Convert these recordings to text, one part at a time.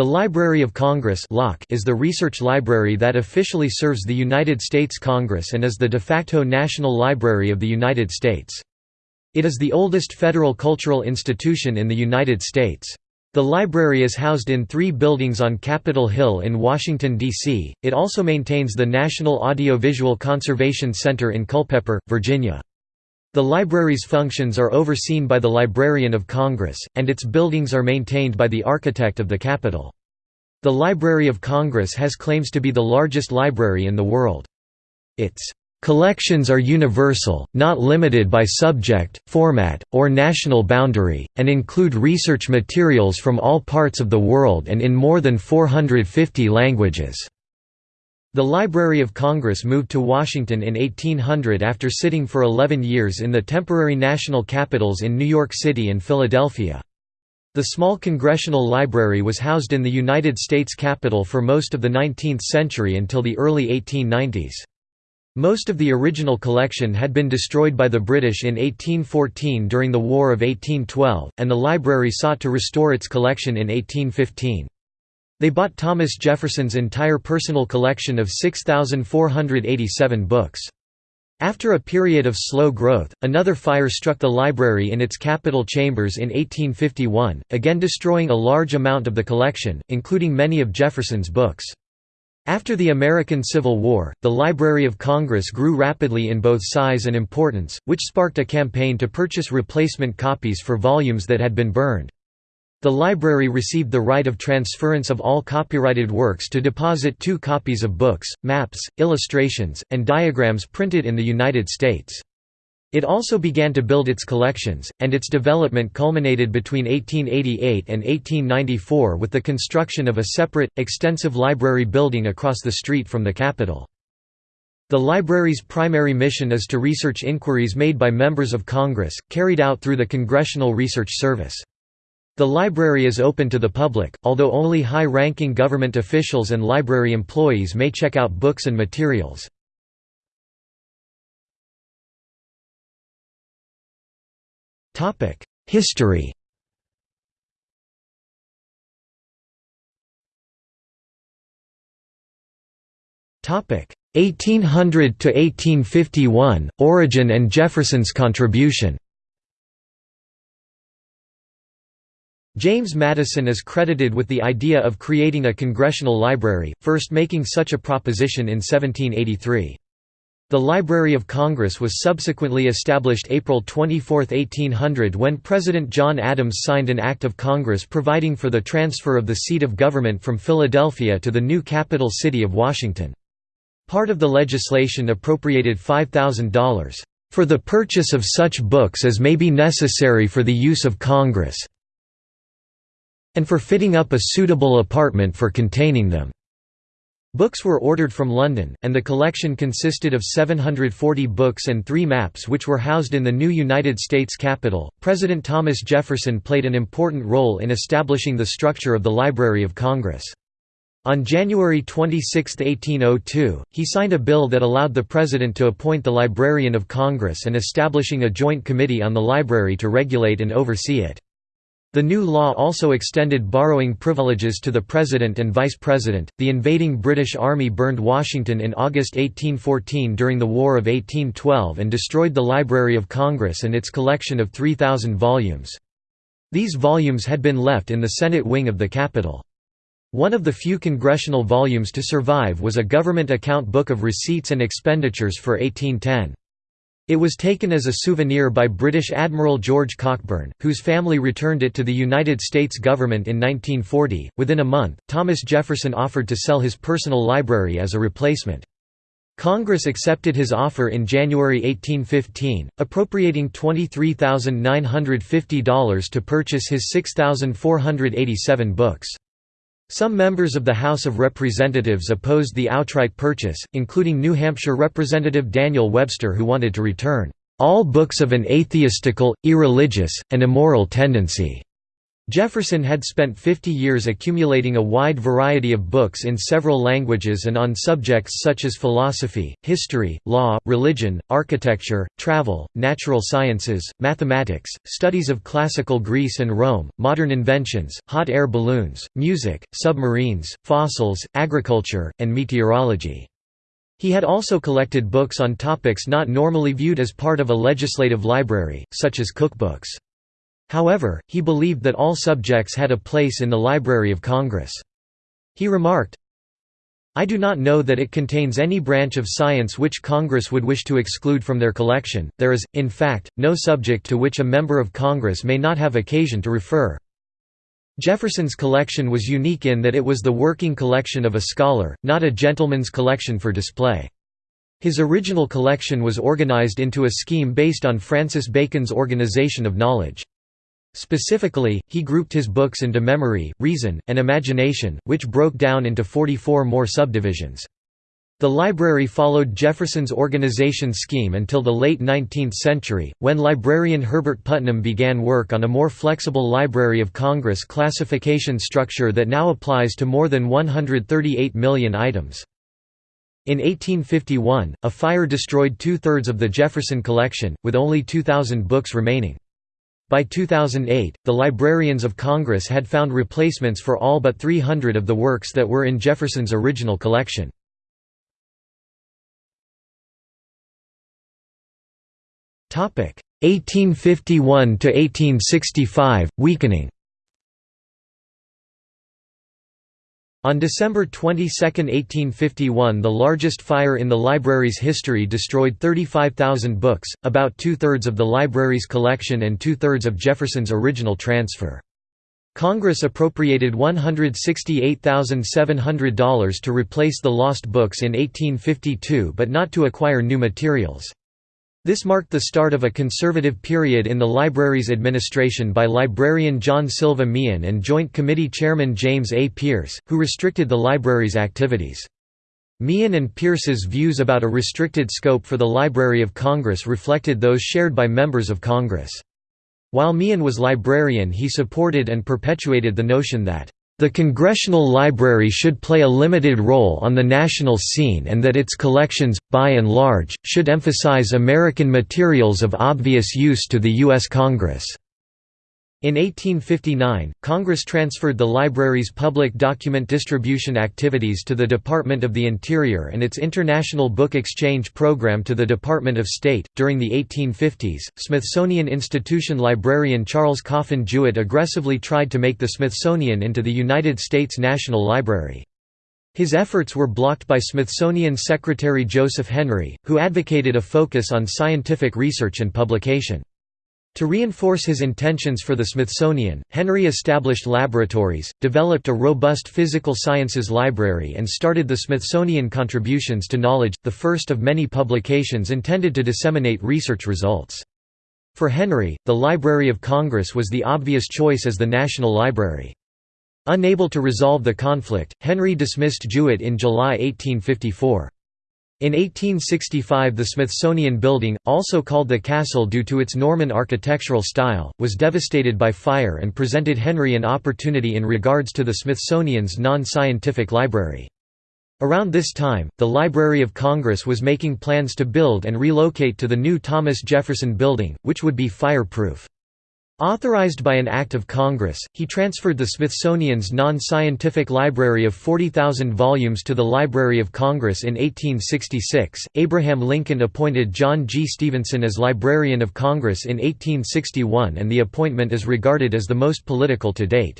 The Library of Congress is the research library that officially serves the United States Congress and is the de facto national library of the United States. It is the oldest federal cultural institution in the United States. The library is housed in three buildings on Capitol Hill in Washington, D.C. It also maintains the National Audiovisual Conservation Center in Culpeper, Virginia. The library's functions are overseen by the Librarian of Congress, and its buildings are maintained by the architect of the Capitol. The Library of Congress has claims to be the largest library in the world. Its Collections are universal, not limited by subject, format, or national boundary, and include research materials from all parts of the world and in more than 450 languages. The Library of Congress moved to Washington in 1800 after sitting for 11 years in the temporary national capitals in New York City and Philadelphia. The small Congressional Library was housed in the United States Capitol for most of the 19th century until the early 1890s. Most of the original collection had been destroyed by the British in 1814 during the War of 1812, and the library sought to restore its collection in 1815. They bought Thomas Jefferson's entire personal collection of 6,487 books. After a period of slow growth, another fire struck the library in its Capitol chambers in 1851, again destroying a large amount of the collection, including many of Jefferson's books. After the American Civil War, the Library of Congress grew rapidly in both size and importance, which sparked a campaign to purchase replacement copies for volumes that had been burned. The library received the right of transference of all copyrighted works to deposit two copies of books, maps, illustrations, and diagrams printed in the United States. It also began to build its collections, and its development culminated between 1888 and 1894 with the construction of a separate, extensive library building across the street from the Capitol. The library's primary mission is to research inquiries made by members of Congress, carried out through the Congressional Research Service. The library is open to the public, although only high-ranking government officials and library employees may check out books and materials. History Topic 1800 to 1851 Origin and Jefferson's contribution. James Madison is credited with the idea of creating a congressional library, first making such a proposition in 1783. The Library of Congress was subsequently established April 24, 1800 when President John Adams signed an Act of Congress providing for the transfer of the seat of government from Philadelphia to the new capital city of Washington. Part of the legislation appropriated $5,000, "...for the purchase of such books as may be necessary for the use of Congress and for fitting up a suitable apartment for containing them." Books were ordered from London, and the collection consisted of 740 books and three maps which were housed in the new United States Capitol. President Thomas Jefferson played an important role in establishing the structure of the Library of Congress. On January 26, 1802, he signed a bill that allowed the President to appoint the Librarian of Congress and establishing a joint committee on the library to regulate and oversee it. The new law also extended borrowing privileges to the President and Vice President. The invading British Army burned Washington in August 1814 during the War of 1812 and destroyed the Library of Congress and its collection of 3,000 volumes. These volumes had been left in the Senate wing of the Capitol. One of the few congressional volumes to survive was a government account book of receipts and expenditures for 1810. It was taken as a souvenir by British Admiral George Cockburn, whose family returned it to the United States government in 1940. Within a month, Thomas Jefferson offered to sell his personal library as a replacement. Congress accepted his offer in January 1815, appropriating $23,950 to purchase his 6,487 books. Some members of the House of Representatives opposed the outright purchase, including New Hampshire Representative Daniel Webster who wanted to return, "...all books of an atheistical, irreligious, and immoral tendency." Jefferson had spent 50 years accumulating a wide variety of books in several languages and on subjects such as philosophy, history, law, religion, architecture, travel, natural sciences, mathematics, studies of classical Greece and Rome, modern inventions, hot air balloons, music, submarines, fossils, agriculture, and meteorology. He had also collected books on topics not normally viewed as part of a legislative library, such as cookbooks. However, he believed that all subjects had a place in the Library of Congress. He remarked, I do not know that it contains any branch of science which Congress would wish to exclude from their collection, there is, in fact, no subject to which a member of Congress may not have occasion to refer. Jefferson's collection was unique in that it was the working collection of a scholar, not a gentleman's collection for display. His original collection was organized into a scheme based on Francis Bacon's organization of knowledge. Specifically, he grouped his books into memory, reason, and imagination, which broke down into 44 more subdivisions. The library followed Jefferson's organization scheme until the late 19th century, when librarian Herbert Putnam began work on a more flexible Library of Congress classification structure that now applies to more than 138 million items. In 1851, a fire destroyed two-thirds of the Jefferson collection, with only 2,000 books remaining. By 2008, the Librarians of Congress had found replacements for all but 300 of the works that were in Jefferson's original collection. Topic 1851 to 1865 weakening. On December 22, 1851 the largest fire in the library's history destroyed 35,000 books, about two-thirds of the library's collection and two-thirds of Jefferson's original transfer. Congress appropriated $168,700 to replace the lost books in 1852 but not to acquire new materials. This marked the start of a conservative period in the library's administration by librarian John Silva Meehan and Joint Committee Chairman James A. Pearce, who restricted the library's activities. Meehan and Pearce's views about a restricted scope for the Library of Congress reflected those shared by members of Congress. While Meehan was librarian he supported and perpetuated the notion that the Congressional Library should play a limited role on the national scene and that its collections, by and large, should emphasize American materials of obvious use to the U.S. Congress. In 1859, Congress transferred the library's public document distribution activities to the Department of the Interior and its International Book Exchange program to the Department of State. During the 1850s, Smithsonian Institution librarian Charles Coffin Jewett aggressively tried to make the Smithsonian into the United States National Library. His efforts were blocked by Smithsonian Secretary Joseph Henry, who advocated a focus on scientific research and publication. To reinforce his intentions for the Smithsonian, Henry established laboratories, developed a robust physical sciences library and started the Smithsonian Contributions to Knowledge, the first of many publications intended to disseminate research results. For Henry, the Library of Congress was the obvious choice as the national library. Unable to resolve the conflict, Henry dismissed Jewett in July 1854. In 1865 the Smithsonian Building, also called the Castle due to its Norman architectural style, was devastated by fire and presented Henry an opportunity in regards to the Smithsonian's non-scientific library. Around this time, the Library of Congress was making plans to build and relocate to the new Thomas Jefferson Building, which would be fireproof. Authorized by an act of Congress, he transferred the Smithsonian's non-scientific library of 40,000 volumes to the Library of Congress in 1866. Abraham Lincoln appointed John G. Stephenson as Librarian of Congress in 1861 and the appointment is regarded as the most political to date.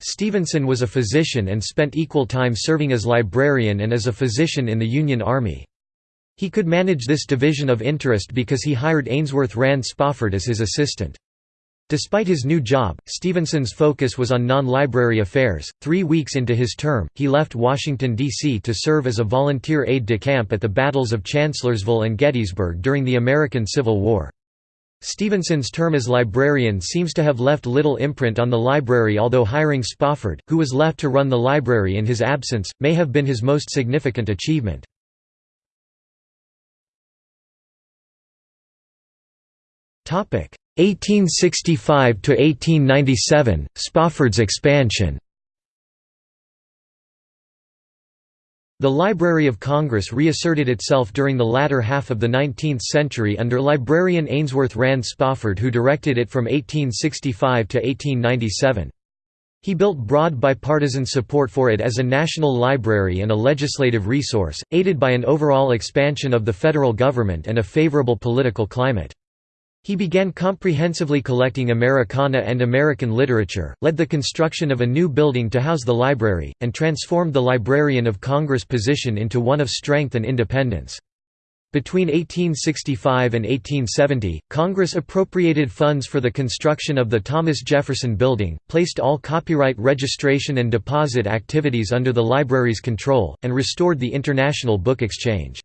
Stephenson was a physician and spent equal time serving as librarian and as a physician in the Union Army. He could manage this division of interest because he hired Ainsworth Rand Spofford as his assistant. Despite his new job, Stephenson's focus was on non-library affairs. Three weeks into his term, he left Washington, D.C. to serve as a volunteer aide-de-camp at the battles of Chancellorsville and Gettysburg during the American Civil War. Stephenson's term as librarian seems to have left little imprint on the library although hiring Spofford, who was left to run the library in his absence, may have been his most significant achievement. 1865 to 1897 Spofford's expansion The Library of Congress reasserted itself during the latter half of the 19th century under librarian Ainsworth Rand Spofford who directed it from 1865 to 1897. He built broad bipartisan support for it as a national library and a legislative resource, aided by an overall expansion of the federal government and a favorable political climate. He began comprehensively collecting Americana and American literature, led the construction of a new building to house the library, and transformed the Librarian of Congress position into one of strength and independence. Between 1865 and 1870, Congress appropriated funds for the construction of the Thomas Jefferson Building, placed all copyright registration and deposit activities under the library's control, and restored the International Book Exchange.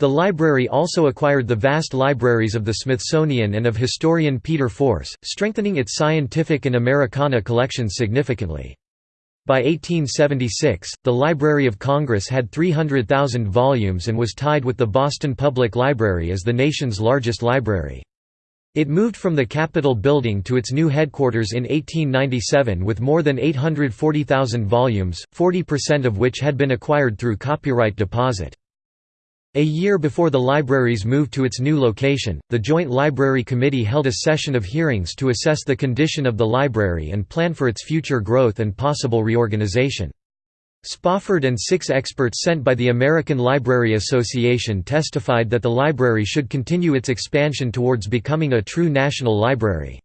The library also acquired the vast libraries of the Smithsonian and of historian Peter Force, strengthening its scientific and Americana collections significantly. By 1876, the Library of Congress had 300,000 volumes and was tied with the Boston Public Library as the nation's largest library. It moved from the Capitol building to its new headquarters in 1897 with more than 840,000 volumes, 40% of which had been acquired through copyright deposit. A year before the library's move to its new location, the Joint Library Committee held a session of hearings to assess the condition of the library and plan for its future growth and possible reorganization. Spofford and six experts sent by the American Library Association testified that the library should continue its expansion towards becoming a true national library.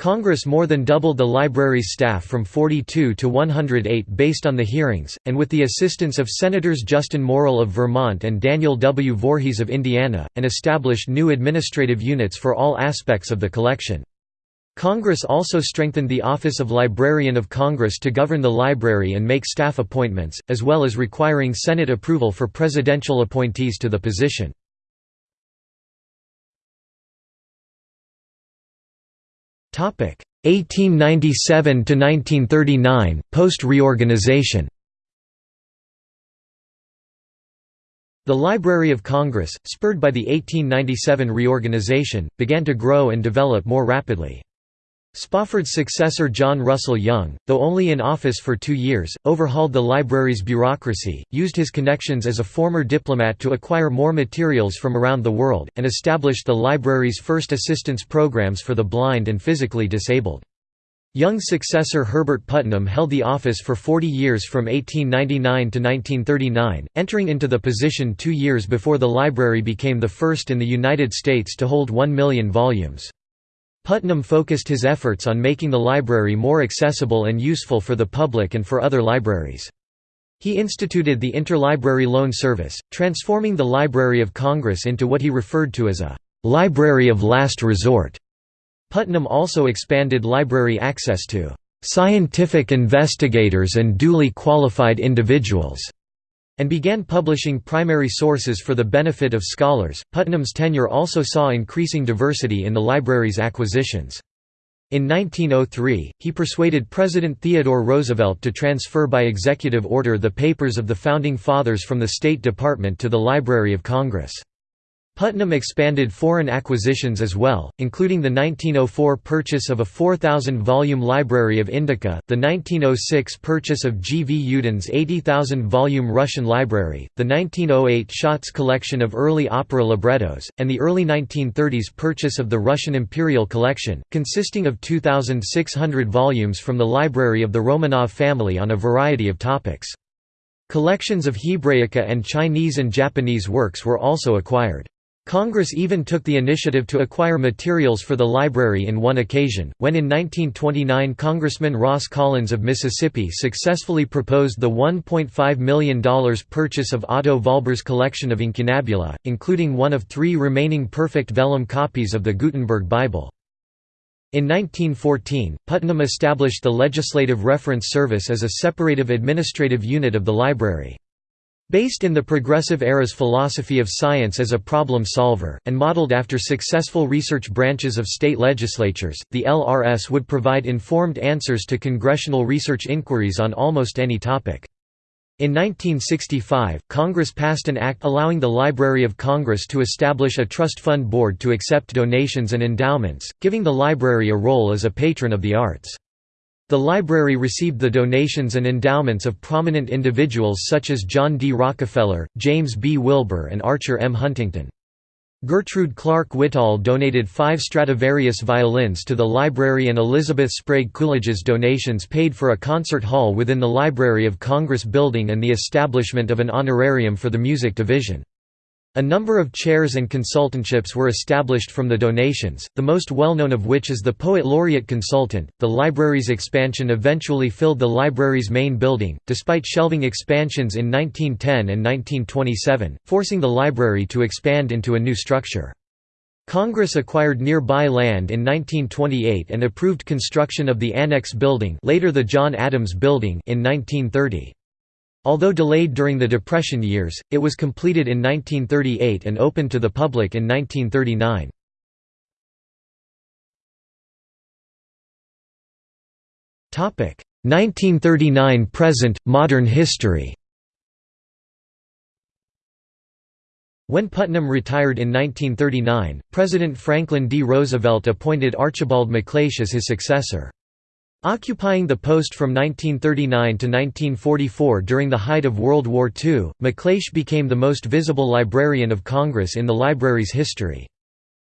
Congress more than doubled the library's staff from 42 to 108 based on the hearings, and with the assistance of Senators Justin Morrill of Vermont and Daniel W. Voorhees of Indiana, and established new administrative units for all aspects of the collection. Congress also strengthened the Office of Librarian of Congress to govern the library and make staff appointments, as well as requiring Senate approval for presidential appointees to the position. 1897 to 1939 post reorganization The Library of Congress, spurred by the 1897 reorganization, began to grow and develop more rapidly. Spofford's successor John Russell Young, though only in office for two years, overhauled the library's bureaucracy, used his connections as a former diplomat to acquire more materials from around the world, and established the library's first assistance programs for the blind and physically disabled. Young's successor Herbert Putnam held the office for 40 years from 1899 to 1939, entering into the position two years before the library became the first in the United States to hold one million volumes. Putnam focused his efforts on making the library more accessible and useful for the public and for other libraries. He instituted the Interlibrary Loan Service, transforming the Library of Congress into what he referred to as a «library of last resort». Putnam also expanded library access to «scientific investigators and duly qualified individuals» and began publishing primary sources for the benefit of scholars. Putnam's tenure also saw increasing diversity in the library's acquisitions. In 1903, he persuaded President Theodore Roosevelt to transfer by executive order the papers of the Founding Fathers from the State Department to the Library of Congress. Putnam expanded foreign acquisitions as well, including the 1904 purchase of a 4,000-volume Library of Indica, the 1906 purchase of G. V. Yudin's 80,000-volume Russian library, the 1908 Schatz collection of early opera librettos, and the early 1930s purchase of the Russian Imperial Collection, consisting of 2,600 volumes from the library of the Romanov family on a variety of topics. Collections of Hebraica and Chinese and Japanese works were also acquired. Congress even took the initiative to acquire materials for the library in one occasion, when in 1929 Congressman Ross Collins of Mississippi successfully proposed the $1.5 million purchase of Otto Vollbehr's collection of incunabula, including one of three remaining perfect vellum copies of the Gutenberg Bible. In 1914, Putnam established the Legislative Reference Service as a separative administrative unit of the library. Based in the Progressive Era's philosophy of science as a problem solver, and modeled after successful research branches of state legislatures, the LRS would provide informed answers to congressional research inquiries on almost any topic. In 1965, Congress passed an act allowing the Library of Congress to establish a trust fund board to accept donations and endowments, giving the library a role as a patron of the arts. The library received the donations and endowments of prominent individuals such as John D. Rockefeller, James B. Wilbur and Archer M. Huntington. Gertrude Clarke Whittall donated five Stradivarius violins to the library and Elizabeth Sprague Coolidge's donations paid for a concert hall within the Library of Congress building and the establishment of an honorarium for the music division. A number of chairs and consultantships were established from the donations, the most well-known of which is the Poet Laureate Consultant. The library's expansion eventually filled the library's main building, despite shelving expansions in 1910 and 1927, forcing the library to expand into a new structure. Congress acquired nearby land in 1928 and approved construction of the Annex Building, later the John Adams Building, in 1930. Although delayed during the Depression years, it was completed in 1938 and opened to the public in 1939. Topic 1939 present modern history. When Putnam retired in 1939, President Franklin D. Roosevelt appointed Archibald MacLeish as his successor. Occupying the post from 1939 to 1944 during the height of World War II, MacLeish became the most visible librarian of Congress in the library's history.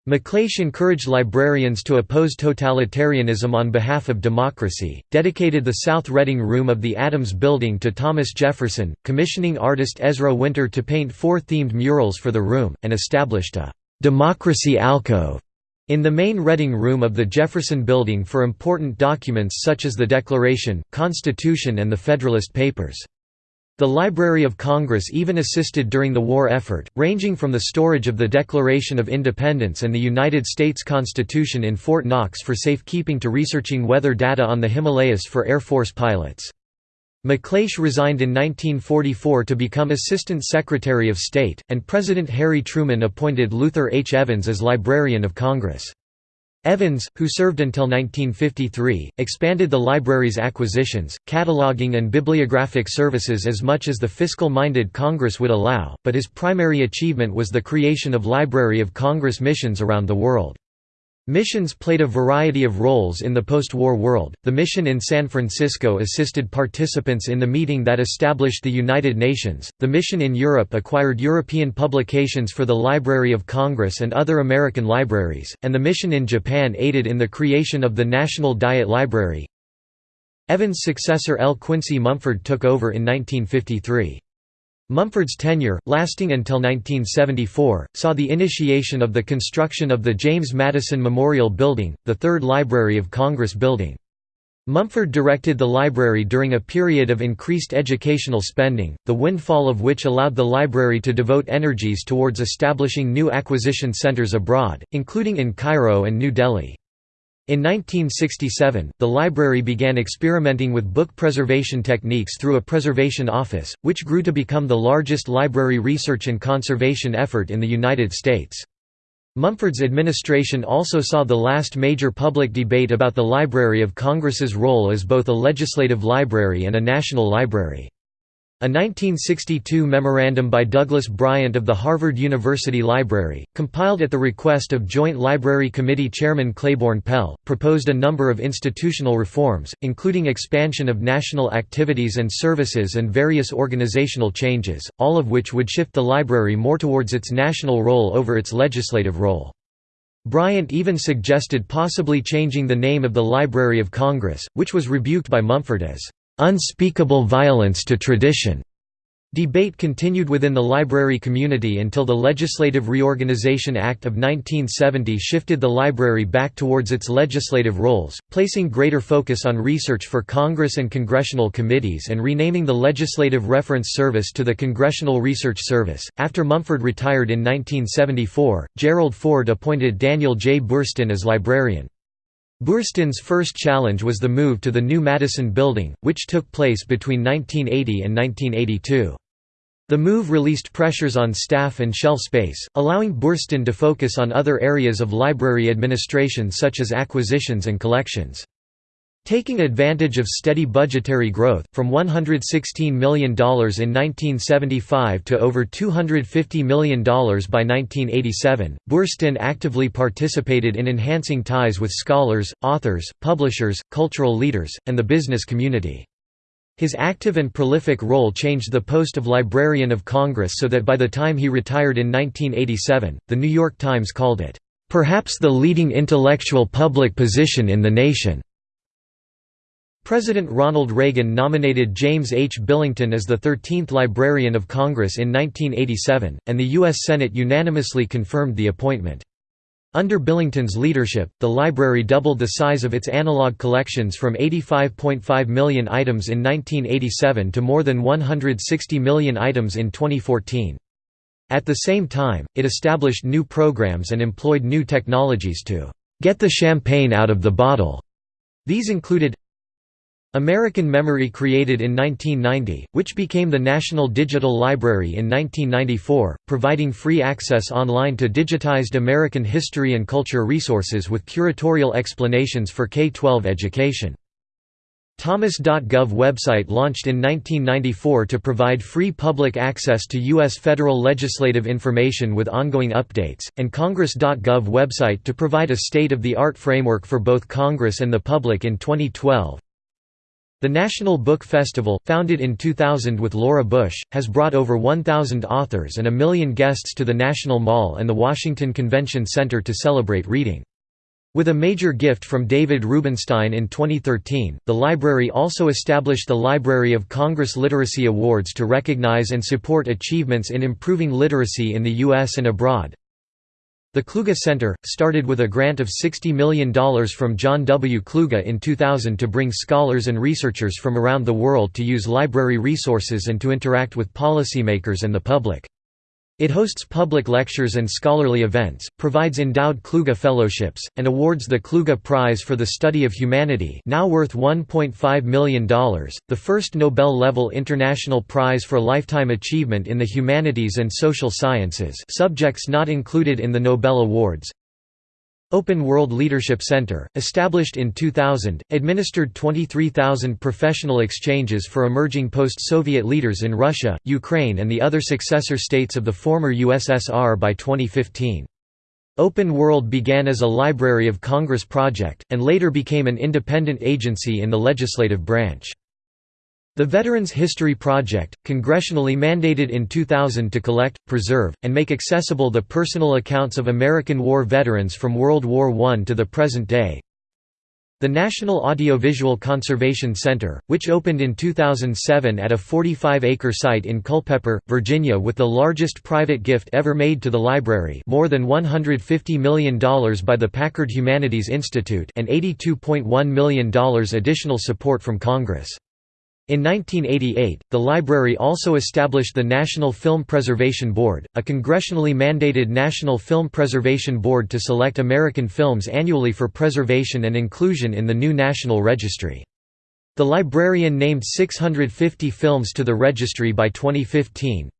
MacLeish encouraged librarians to oppose totalitarianism on behalf of democracy, dedicated the South Reading Room of the Adams Building to Thomas Jefferson, commissioning artist Ezra Winter to paint four themed murals for the room, and established a «democracy alcove» in the main Reading Room of the Jefferson Building for important documents such as the Declaration, Constitution and the Federalist Papers. The Library of Congress even assisted during the war effort, ranging from the storage of the Declaration of Independence and the United States Constitution in Fort Knox for safekeeping to researching weather data on the Himalayas for Air Force pilots. MacLeish resigned in 1944 to become Assistant Secretary of State, and President Harry Truman appointed Luther H. Evans as Librarian of Congress. Evans, who served until 1953, expanded the library's acquisitions, cataloging and bibliographic services as much as the fiscal-minded Congress would allow, but his primary achievement was the creation of Library of Congress missions around the world. Missions played a variety of roles in the post-war world. The mission in San Francisco assisted participants in the meeting that established the United Nations. The mission in Europe acquired European publications for the Library of Congress and other American libraries, and the mission in Japan aided in the creation of the National Diet Library. Evans' successor L. Quincy Mumford took over in 1953. Mumford's tenure, lasting until 1974, saw the initiation of the construction of the James Madison Memorial Building, the third Library of Congress building. Mumford directed the library during a period of increased educational spending, the windfall of which allowed the library to devote energies towards establishing new acquisition centers abroad, including in Cairo and New Delhi. In 1967, the library began experimenting with book preservation techniques through a preservation office, which grew to become the largest library research and conservation effort in the United States. Mumford's administration also saw the last major public debate about the Library of Congress's role as both a legislative library and a national library. A 1962 memorandum by Douglas Bryant of the Harvard University Library, compiled at the request of Joint Library Committee Chairman Claiborne Pell, proposed a number of institutional reforms, including expansion of national activities and services and various organizational changes, all of which would shift the library more towards its national role over its legislative role. Bryant even suggested possibly changing the name of the Library of Congress, which was rebuked by Mumford as unspeakable violence to tradition. Debate continued within the library community until the Legislative Reorganization Act of 1970 shifted the library back towards its legislative roles, placing greater focus on research for Congress and congressional committees and renaming the Legislative Reference Service to the Congressional Research Service. After Mumford retired in 1974, Gerald Ford appointed Daniel J. Boorstin as librarian. Boorstin's first challenge was the move to the new Madison Building, which took place between 1980 and 1982. The move released pressures on staff and shelf space, allowing Boorstin to focus on other areas of library administration such as acquisitions and collections. Taking advantage of steady budgetary growth, from $116 million in 1975 to over $250 million by 1987, Boorstin actively participated in enhancing ties with scholars, authors, publishers, cultural leaders, and the business community. His active and prolific role changed the post of Librarian of Congress so that by the time he retired in 1987, The New York Times called it, "...perhaps the leading intellectual public position in the nation." President Ronald Reagan nominated James H. Billington as the 13th Librarian of Congress in 1987, and the U.S. Senate unanimously confirmed the appointment. Under Billington's leadership, the library doubled the size of its analog collections from 85.5 million items in 1987 to more than 160 million items in 2014. At the same time, it established new programs and employed new technologies to «get the champagne out of the bottle». These included American Memory created in 1990, which became the National Digital Library in 1994, providing free access online to digitized American history and culture resources with curatorial explanations for K-12 education. Thomas.gov website launched in 1994 to provide free public access to U.S. federal legislative information with ongoing updates, and Congress.gov website to provide a state-of-the-art framework for both Congress and the public in 2012. The National Book Festival, founded in 2000 with Laura Bush, has brought over 1,000 authors and a million guests to the National Mall and the Washington Convention Center to celebrate reading. With a major gift from David Rubenstein in 2013, the library also established the Library of Congress Literacy Awards to recognize and support achievements in improving literacy in the U.S. and abroad. The Kluge Center, started with a grant of $60 million from John W. Kluge in 2000 to bring scholars and researchers from around the world to use library resources and to interact with policymakers and the public. It hosts public lectures and scholarly events, provides endowed Kluge fellowships, and awards the Kluge Prize for the Study of Humanity now worth $1.5 million, the first Nobel-level international prize for lifetime achievement in the humanities and social sciences subjects not included in the Nobel Awards, Open World Leadership Center, established in 2000, administered 23,000 professional exchanges for emerging post-Soviet leaders in Russia, Ukraine and the other successor states of the former USSR by 2015. Open World began as a Library of Congress project, and later became an independent agency in the legislative branch. The Veterans History Project, congressionally mandated in 2000 to collect, preserve, and make accessible the personal accounts of American war veterans from World War I to the present day. The National Audiovisual Conservation Center, which opened in 2007 at a 45-acre site in Culpeper, Virginia with the largest private gift ever made to the library more than $150 million by the Packard Humanities Institute and $82.1 million additional support from Congress. In 1988, the library also established the National Film Preservation Board, a congressionally mandated National Film Preservation Board to select American films annually for preservation and inclusion in the new National Registry. The librarian named 650 films to the registry by 2015.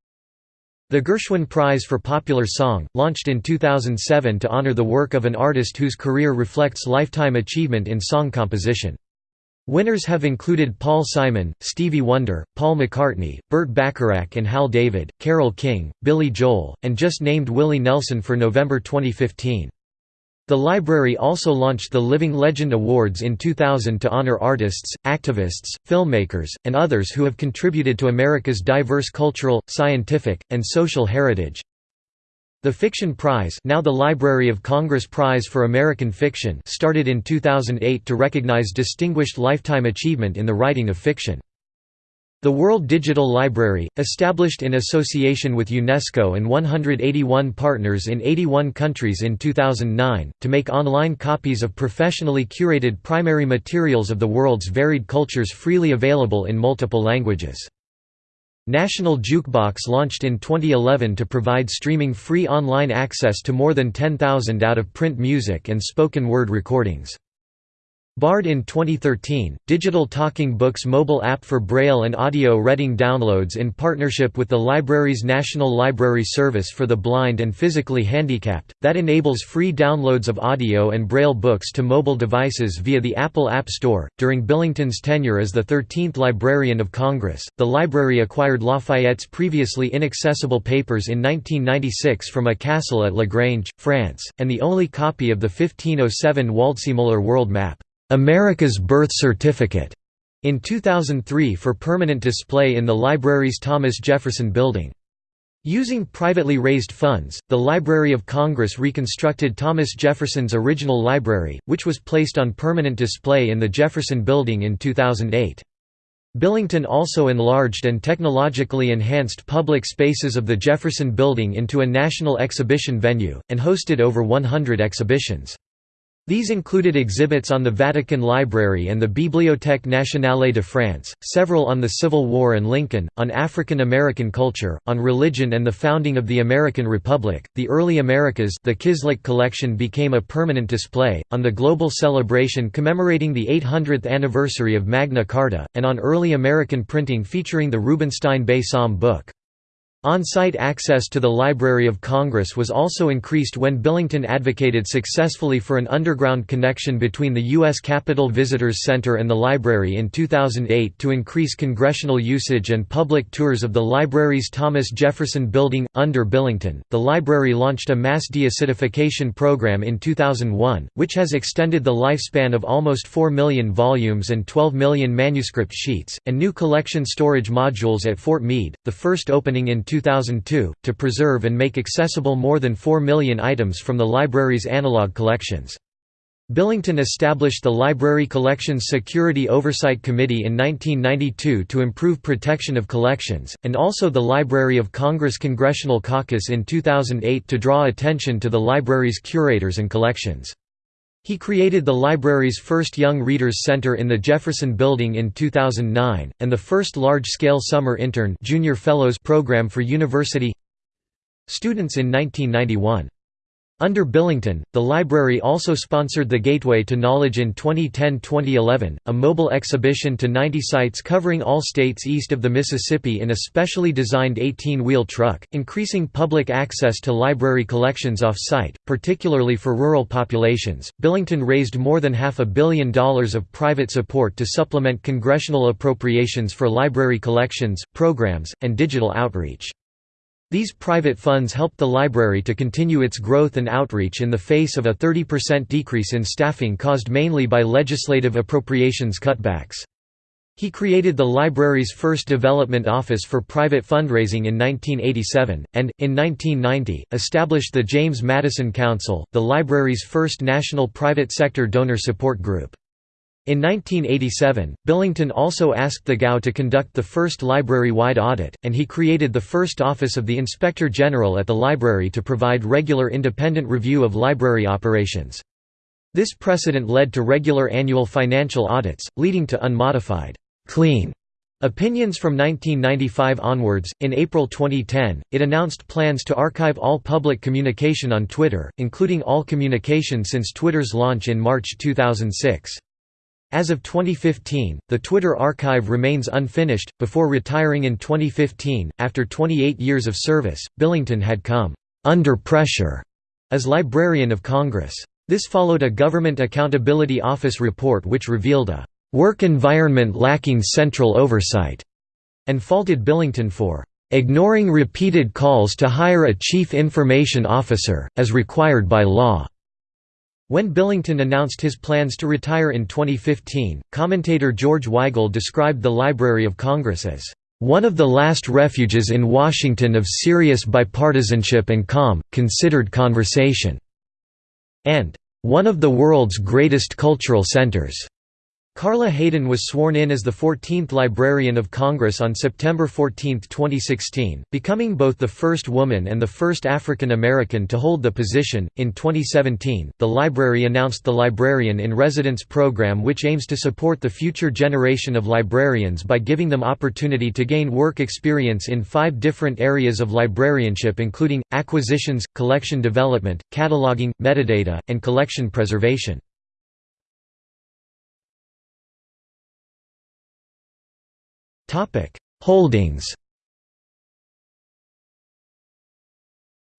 The Gershwin Prize for Popular Song, launched in 2007 to honor the work of an artist whose career reflects lifetime achievement in song composition. Winners have included Paul Simon, Stevie Wonder, Paul McCartney, Burt Bacharach and Hal David, Carole King, Billy Joel, and just named Willie Nelson for November 2015. The library also launched the Living Legend Awards in 2000 to honor artists, activists, filmmakers, and others who have contributed to America's diverse cultural, scientific, and social heritage. The Fiction Prize now the Library of Congress Prize for American Fiction started in 2008 to recognize distinguished lifetime achievement in the writing of fiction. The World Digital Library, established in association with UNESCO and 181 partners in 81 countries in 2009, to make online copies of professionally curated primary materials of the world's varied cultures freely available in multiple languages. National Jukebox launched in 2011 to provide streaming free online access to more than 10,000 out-of-print music and spoken word recordings. Bard in 2013, digital talking books mobile app for Braille and audio reading downloads in partnership with the library's National Library Service for the Blind and Physically Handicapped, that enables free downloads of audio and Braille books to mobile devices via the Apple App Store. During Billington's tenure as the 13th Librarian of Congress, the library acquired Lafayette's previously inaccessible papers in 1996 from a castle at La Grange, France, and the only copy of the 1507 Waldseemüller world map. America's Birth Certificate in 2003 for permanent display in the library's Thomas Jefferson Building. Using privately raised funds, the Library of Congress reconstructed Thomas Jefferson's original library, which was placed on permanent display in the Jefferson Building in 2008. Billington also enlarged and technologically enhanced public spaces of the Jefferson Building into a national exhibition venue, and hosted over 100 exhibitions. These included exhibits on the Vatican Library and the Bibliothèque nationale de France, several on the Civil War and Lincoln, on African American culture, on religion and the founding of the American Republic, the early Americas the Kislak collection became a permanent display, on the global celebration commemorating the 800th anniversary of Magna Carta, and on early American printing featuring the Rubenstein Bay Psalm book. On-site access to the Library of Congress was also increased when Billington advocated successfully for an underground connection between the U.S. Capitol Visitors Center and the library in 2008 to increase congressional usage and public tours of the library's Thomas Jefferson Building. Under Billington, the library launched a mass deacidification program in 2001, which has extended the lifespan of almost 4 million volumes and 12 million manuscript sheets, and new collection storage modules at Fort Meade, the first opening in 2002, to preserve and make accessible more than 4 million items from the library's analog collections. Billington established the Library Collections Security Oversight Committee in 1992 to improve protection of collections, and also the Library of Congress Congressional Caucus in 2008 to draw attention to the library's curators and collections. He created the library's first Young Readers Center in the Jefferson Building in 2009, and the first large-scale summer intern junior fellows program for university students in 1991. Under Billington, the library also sponsored the Gateway to Knowledge in 2010–2011, a mobile exhibition to 90 sites covering all states east of the Mississippi in a specially designed 18-wheel truck, increasing public access to library collections off-site, particularly for rural populations. Billington raised more than half a billion dollars of private support to supplement congressional appropriations for library collections, programs, and digital outreach. These private funds helped the library to continue its growth and outreach in the face of a 30% decrease in staffing caused mainly by legislative appropriations cutbacks. He created the library's first development office for private fundraising in 1987, and, in 1990, established the James Madison Council, the library's first national private sector donor support group. In 1987, Billington also asked the GAO to conduct the first library-wide audit, and he created the first Office of the Inspector General at the library to provide regular independent review of library operations. This precedent led to regular annual financial audits, leading to unmodified, clean opinions from 1995 onwards. In April 2010, it announced plans to archive all public communication on Twitter, including all communication since Twitter's launch in March 2006. As of 2015, the Twitter archive remains unfinished. Before retiring in 2015, after 28 years of service, Billington had come under pressure as Librarian of Congress. This followed a Government Accountability Office report which revealed a work environment lacking central oversight and faulted Billington for ignoring repeated calls to hire a chief information officer, as required by law. When Billington announced his plans to retire in 2015, commentator George Weigel described the Library of Congress as one of the last refuges in Washington of serious bipartisanship and calm, considered conversation, and one of the world's greatest cultural centers. Carla Hayden was sworn in as the 14th Librarian of Congress on September 14, 2016, becoming both the first woman and the first African American to hold the position. In 2017, the library announced the Librarian in Residence program, which aims to support the future generation of librarians by giving them opportunity to gain work experience in five different areas of librarianship, including acquisitions, collection development, cataloging, metadata, and collection preservation. Holdings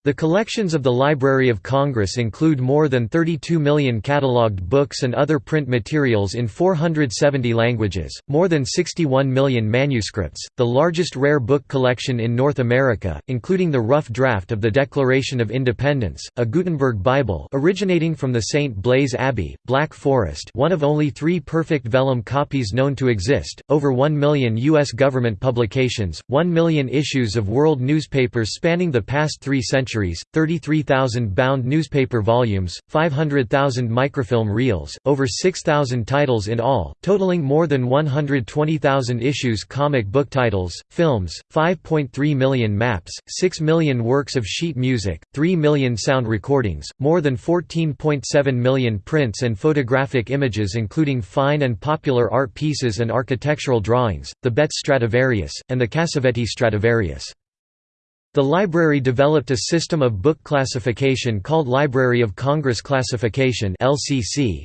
The collections of the Library of Congress include more than 32 million catalogued books and other print materials in 470 languages, more than 61 million manuscripts, the largest rare book collection in North America, including the rough draft of the Declaration of Independence, a Gutenberg Bible originating from the St. Blaise Abbey, Black Forest one of only three perfect vellum copies known to exist, over 1 million U.S. government publications, 1 million issues of world newspapers spanning the past three centuries centuries, 33,000 bound newspaper volumes, 500,000 microfilm reels, over 6,000 titles in all, totaling more than 120,000 issues comic book titles, films, 5.3 million maps, 6 million works of sheet music, 3 million sound recordings, more than 14.7 million prints and photographic images including fine and popular art pieces and architectural drawings, the Betts Stradivarius, and the Cassavetti Stradivarius. The library developed a system of book classification called Library of Congress Classification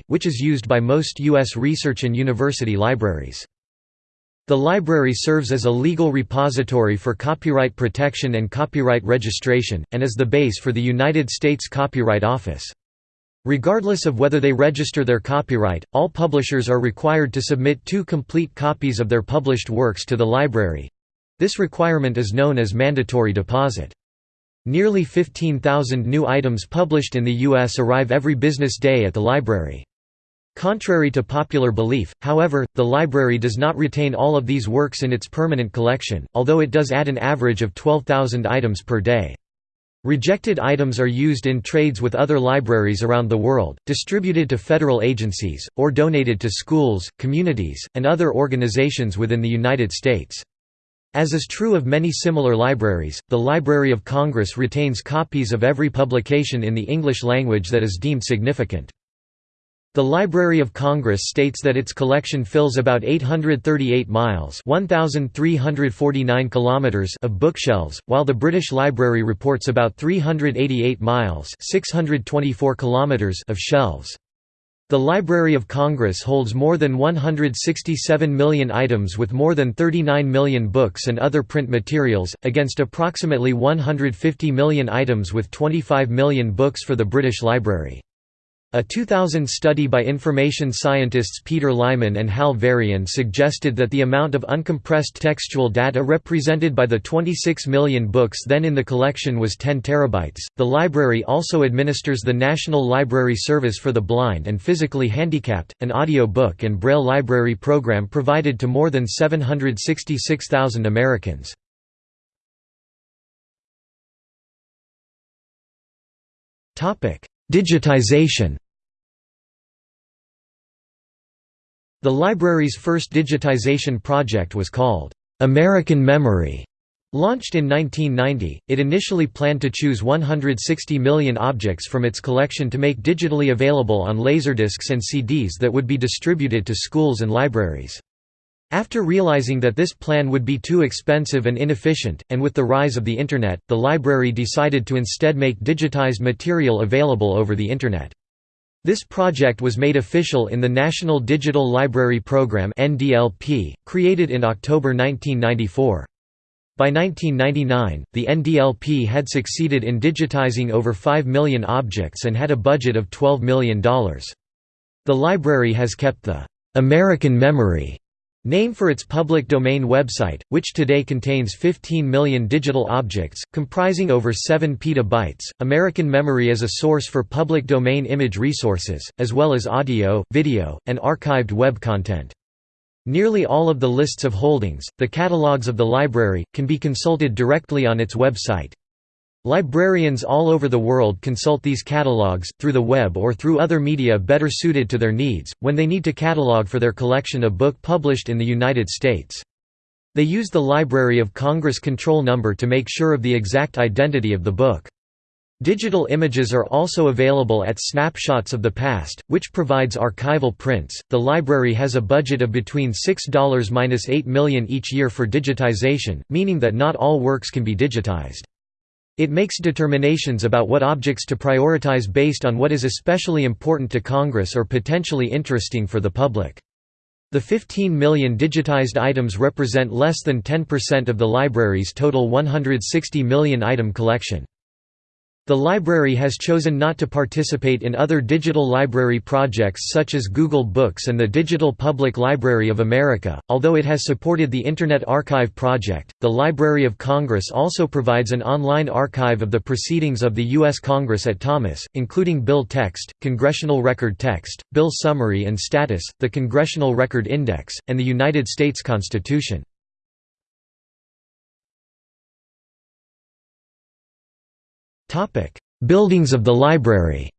which is used by most U.S. research and university libraries. The library serves as a legal repository for copyright protection and copyright registration, and as the base for the United States Copyright Office. Regardless of whether they register their copyright, all publishers are required to submit two complete copies of their published works to the library, this requirement is known as mandatory deposit. Nearly 15,000 new items published in the U.S. arrive every business day at the library. Contrary to popular belief, however, the library does not retain all of these works in its permanent collection, although it does add an average of 12,000 items per day. Rejected items are used in trades with other libraries around the world, distributed to federal agencies, or donated to schools, communities, and other organizations within the United States. As is true of many similar libraries, the Library of Congress retains copies of every publication in the English language that is deemed significant. The Library of Congress states that its collection fills about 838 miles kilometers of bookshelves, while the British Library reports about 388 miles 624 kilometers of shelves. The Library of Congress holds more than 167 million items with more than 39 million books and other print materials, against approximately 150 million items with 25 million books for the British Library. A 2000 study by information scientists Peter Lyman and Hal Varian suggested that the amount of uncompressed textual data represented by the 26 million books then in the collection was 10 terabytes. The library also administers the National Library Service for the Blind and Physically Handicapped, an audio book and braille library program provided to more than 766,000 Americans. Digitization The library's first digitization project was called, "'American Memory". Launched in 1990, it initially planned to choose 160 million objects from its collection to make digitally available on laserdiscs and CDs that would be distributed to schools and libraries. After realizing that this plan would be too expensive and inefficient, and with the rise of the Internet, the library decided to instead make digitized material available over the Internet. This project was made official in the National Digital Library Program (NDLP), created in October 1994. By 1999, the NDLP had succeeded in digitizing over 5 million objects and had a budget of $12 million. The library has kept the «American Memory» Name for its public domain website, which today contains 15 million digital objects, comprising over 7 petabytes. American Memory is a source for public domain image resources, as well as audio, video, and archived web content. Nearly all of the lists of holdings, the catalogs of the library, can be consulted directly on its website. Librarians all over the world consult these catalogs, through the web or through other media better suited to their needs, when they need to catalog for their collection a book published in the United States. They use the Library of Congress control number to make sure of the exact identity of the book. Digital images are also available at Snapshots of the Past, which provides archival prints. The library has a budget of between $6–8 million each year for digitization, meaning that not all works can be digitized. It makes determinations about what objects to prioritize based on what is especially important to Congress or potentially interesting for the public. The 15 million digitized items represent less than 10% of the library's total 160 million item collection. The library has chosen not to participate in other digital library projects such as Google Books and the Digital Public Library of America, although it has supported the Internet Archive project. The Library of Congress also provides an online archive of the proceedings of the U.S. Congress at Thomas, including bill text, congressional record text, bill summary and status, the Congressional Record Index, and the United States Constitution. Buildings of the library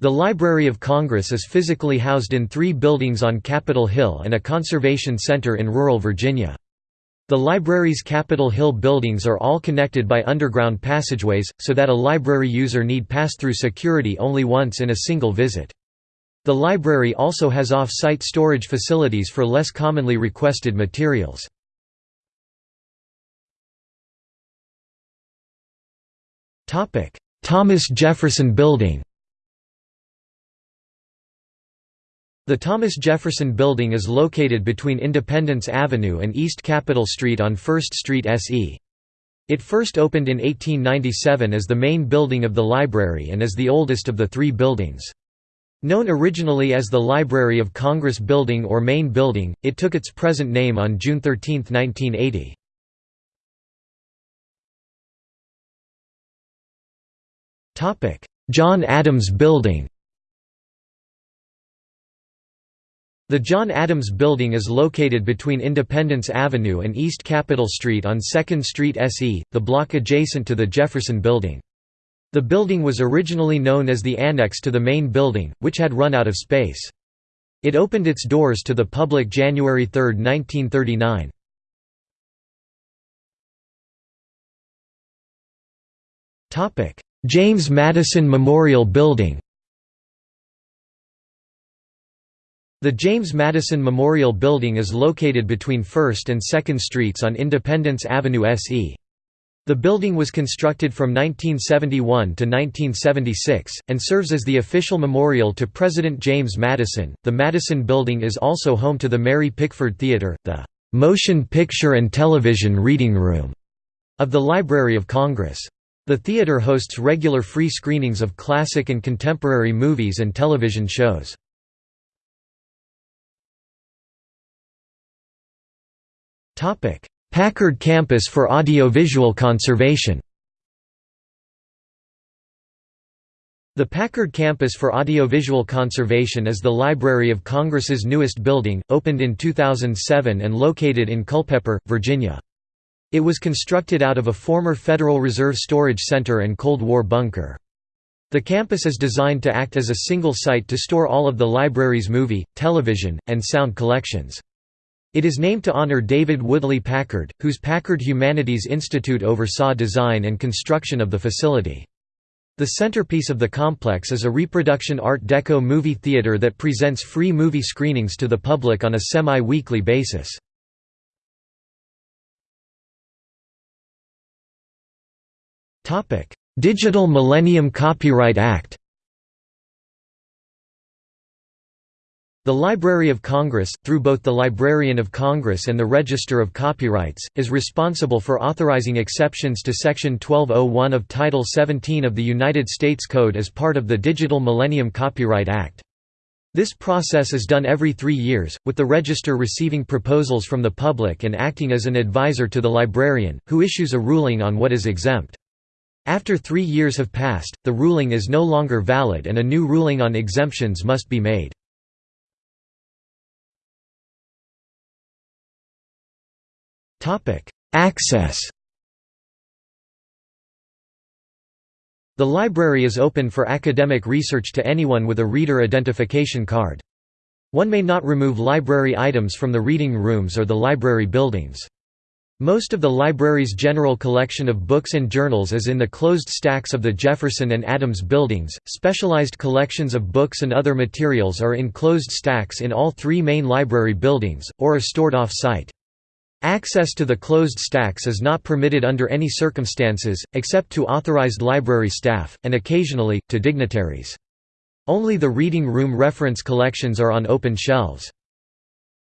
The Library of Congress is physically housed in three buildings on Capitol Hill and a conservation center in rural Virginia. The library's Capitol Hill buildings are all connected by underground passageways, so that a library user need pass through security only once in a single visit. The library also has off-site storage facilities for less commonly requested materials. Thomas Jefferson Building The Thomas Jefferson Building is located between Independence Avenue and East Capitol Street on 1st Street SE. It first opened in 1897 as the main building of the library and is the oldest of the three buildings. Known originally as the Library of Congress Building or Main Building, it took its present name on June 13, 1980. John Adams Building The John Adams Building is located between Independence Avenue and East Capitol Street on 2nd Street SE, the block adjacent to the Jefferson Building. The building was originally known as the annex to the main building, which had run out of space. It opened its doors to the public January 3, 1939. James Madison Memorial Building The James Madison Memorial Building is located between 1st and 2nd Streets on Independence Avenue SE. The building was constructed from 1971 to 1976, and serves as the official memorial to President James Madison. The Madison Building is also home to the Mary Pickford Theater, the Motion Picture and Television Reading Room of the Library of Congress. The theater hosts regular free screenings of classic and contemporary movies and television shows. Packard Campus for Audiovisual Conservation The Packard Campus for Audiovisual Conservation is the Library of Congress's newest building, opened in 2007 and located in Culpeper, Virginia. It was constructed out of a former Federal Reserve Storage Center and Cold War bunker. The campus is designed to act as a single site to store all of the library's movie, television, and sound collections. It is named to honor David Woodley Packard, whose Packard Humanities Institute oversaw design and construction of the facility. The centerpiece of the complex is a reproduction Art Deco movie theater that presents free movie screenings to the public on a semi-weekly basis. Digital Millennium Copyright Act The Library of Congress, through both the Librarian of Congress and the Register of Copyrights, is responsible for authorizing exceptions to Section 1201 of Title 17 of the United States Code as part of the Digital Millennium Copyright Act. This process is done every three years, with the Register receiving proposals from the public and acting as an advisor to the librarian, who issues a ruling on what is exempt. After three years have passed, the ruling is no longer valid and a new ruling on exemptions must be made. Access The library is open for academic research to anyone with a reader identification card. One may not remove library items from the reading rooms or the library buildings. Most of the library's general collection of books and journals is in the closed stacks of the Jefferson and Adams buildings. Specialized collections of books and other materials are in closed stacks in all three main library buildings, or are stored off-site. Access to the closed stacks is not permitted under any circumstances, except to authorized library staff, and occasionally, to dignitaries. Only the reading room reference collections are on open shelves.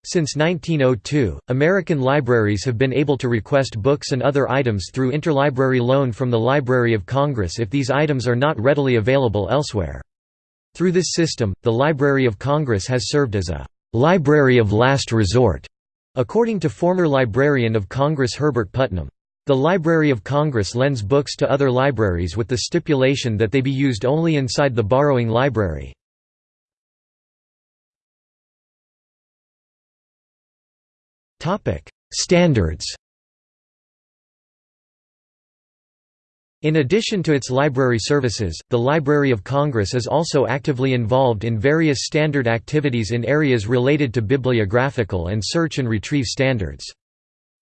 Since 1902, American libraries have been able to request books and other items through interlibrary loan from the Library of Congress if these items are not readily available elsewhere. Through this system, the Library of Congress has served as a «library of last resort», according to former Librarian of Congress Herbert Putnam. The Library of Congress lends books to other libraries with the stipulation that they be used only inside the borrowing library. Standards In addition to its library services, the Library of Congress is also actively involved in various standard activities in areas related to bibliographical and search and retrieve standards.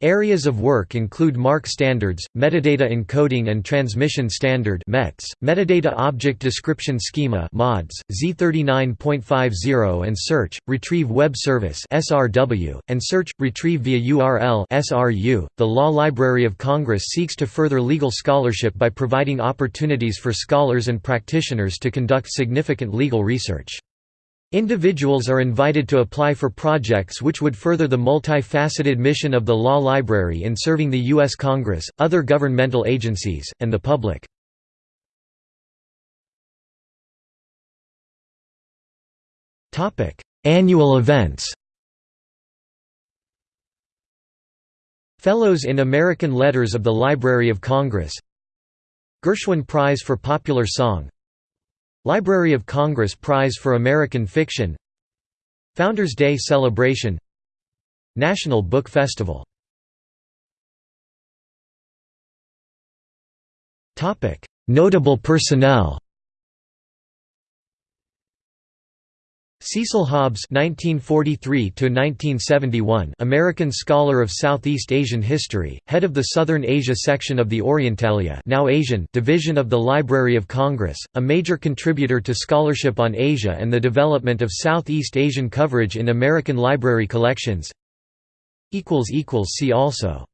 Areas of work include MARC standards, metadata encoding and transmission standard (METS), metadata object description schema (MODS), Z39.50 and search retrieve web service (SRW) and search retrieve via URL (SRU). The Law Library of Congress seeks to further legal scholarship by providing opportunities for scholars and practitioners to conduct significant legal research. Individuals are invited to apply for projects which would further the multifaceted mission of the Law Library in serving the U.S. Congress, other governmental agencies, and the public. Annual events Fellows in American Letters of the Library of Congress Gershwin Prize for Popular Song Library of Congress Prize for American Fiction Founders Day Celebration National Book Festival. Notable personnel Cecil Hobbs (1943–1971), American scholar of Southeast Asian history, head of the Southern Asia section of the Orientalia, now Asian division of the Library of Congress, a major contributor to scholarship on Asia and the development of Southeast Asian coverage in American library collections. See also.